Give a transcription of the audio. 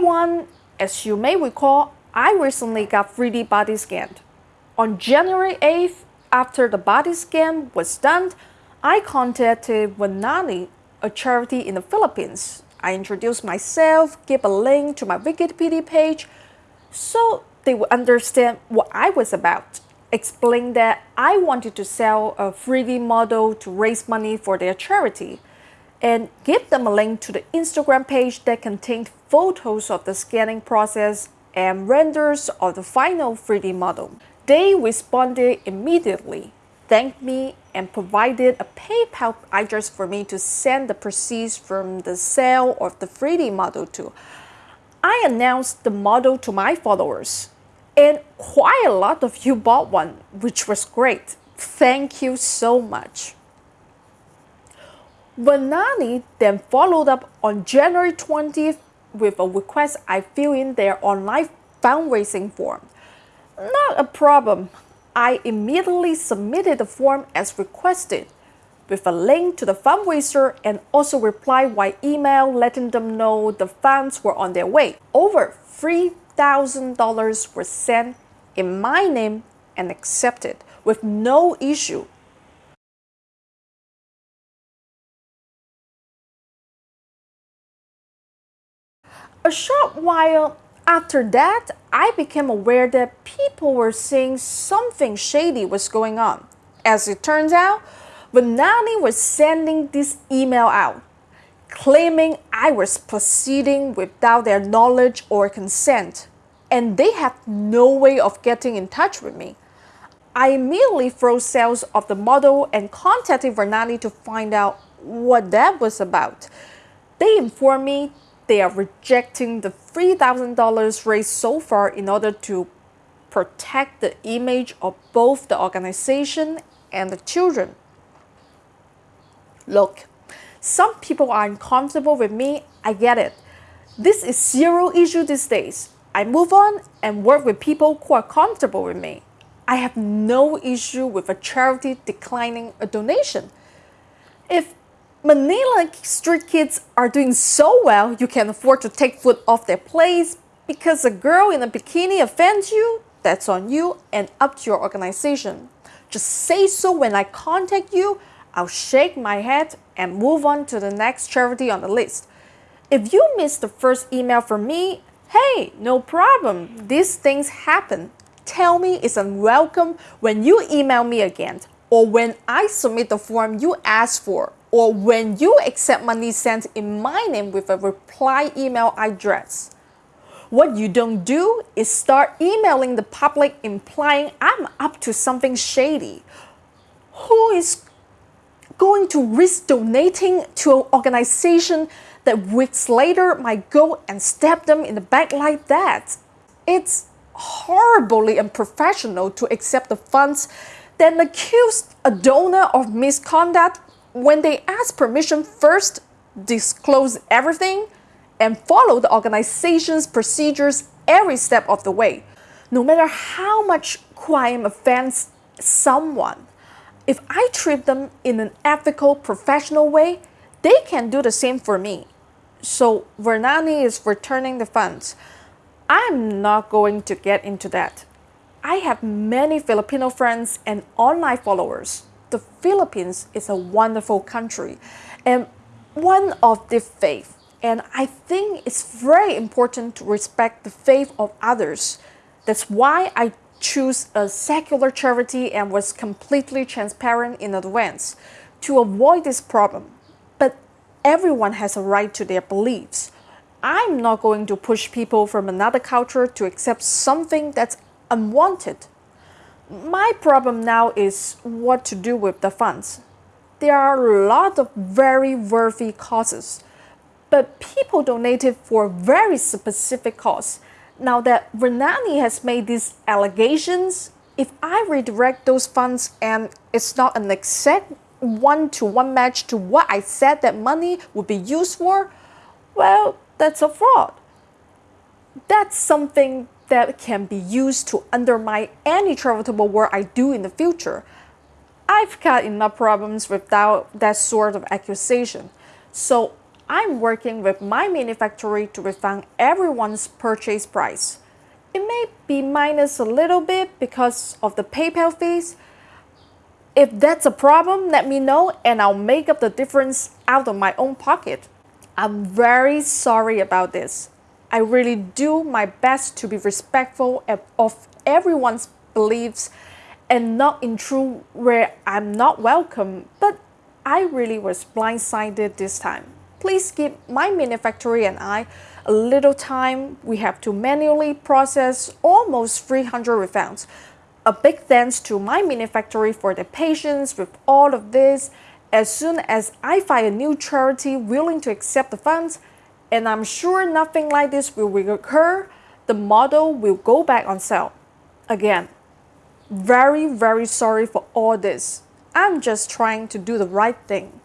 one, as you may recall, I recently got 3D body scanned. On January 8th, after the body scan was done, I contacted Virlanie, a charity in the Philippines. I introduced myself, gave a link to my Wikipedia page so they would understand what I was about. Explained that I wanted to sell a 3D model to raise money for their charity and give them a link to the Instagram page that contained photos of the scanning process and renders of the final 3D model. They responded immediately, thanked me, and provided a PayPal address for me to send the proceeds from the sale of the 3D model to. I announced the model to my followers, and quite a lot of you bought one, which was great. Thank you so much. Virlanie then followed up on January 20th with a request I fill in their online fundraising form. Not a problem. I immediately submitted the form as requested with a link to the fundraiser and also replied by email letting them know the funds were on their way. Over $3,000 were sent in my name and accepted with no issue. A short while after that, I became aware that people were saying something shady was going on. As it turns out, Virlanie was sending this email out, claiming I was proceeding without their knowledge or consent, and they had no way of getting in touch with me. I immediately froze sales of the model and contacted Virlanie to find out what that was about. They informed me they are rejecting the $3,000 raised so far in order to protect the image of both the organization and the children. Look, some people are uncomfortable with me, I get it. This is zero issue these days. I move on and work with people who are comfortable with me. I have no issue with a charity declining a donation. If Manila street kids are doing so well you can afford to take food off their plates because a girl in a bikini offends you, that's on you and up to your organization. Just say so when I contact you, I'll shake my head and move on to the next charity on the list. If you missed the first email from me, hey, no problem, these things happen. Tell me it's unwelcome when you email me again or when I submit the form you asked for or when you accept money sent in my name with a reply email address. What you don't do is start emailing the public implying I'm up to something shady. Who is going to risk donating to an organization that weeks later might go and stab them in the back like that? It's horribly unprofessional to accept the funds then accuse a donor of misconduct when they ask permission first, disclose everything, and follow the organization's procedures every step of the way. No matter how much crime offends someone, if I treat them in an ethical, professional way, they can do the same for me. So Virlanie is returning the funds. I'm not going to get into that. I have many Filipino friends and online followers the Philippines is a wonderful country and one of the faith. And I think it's very important to respect the faith of others. That's why I choose a secular charity and was completely transparent in advance to avoid this problem. But everyone has a right to their beliefs. I'm not going to push people from another culture to accept something that's unwanted my problem now is what to do with the funds. There are a lot of very worthy causes, but people donated for very specific cause. Now that Virlanie has made these allegations, if I redirect those funds and it's not an exact one-to-one -one match to what I said that money would be used for, well, that's a fraud. That's something that can be used to undermine any charitable work I do in the future. I've got enough problems without that sort of accusation. So I'm working with my manufacturer to refund everyone's purchase price. It may be minus a little bit because of the PayPal fees. If that's a problem, let me know and I'll make up the difference out of my own pocket. I'm very sorry about this. I really do my best to be respectful of everyone's beliefs and not intrude where I'm not welcome, but I really was blindsided this time. Please give my manufacturer and I a little time. We have to manually process almost 300 refunds. A big thanks to my manufacturer for their patience with all of this. As soon as I find a new charity willing to accept the funds, and I'm sure nothing like this will recur, the model will go back on sale. Again, very, very sorry for all this. I'm just trying to do the right thing.